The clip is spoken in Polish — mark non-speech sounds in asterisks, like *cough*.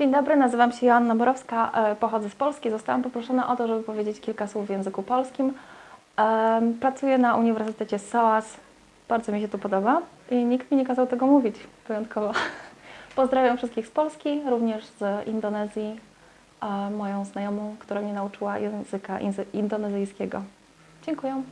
Dzień dobry, nazywam się Joanna Borowska, e, pochodzę z Polski. Zostałam poproszona o to, żeby powiedzieć kilka słów w języku polskim. Pracuję na Uniwersytecie SOAS, bardzo mi się tu podoba i nikt mi nie kazał tego mówić, wyjątkowo. *laughs* Pozdrawiam wszystkich z Polski, również z Indonezji, moją znajomą, która mnie nauczyła języka indonezyjskiego. Dziękuję.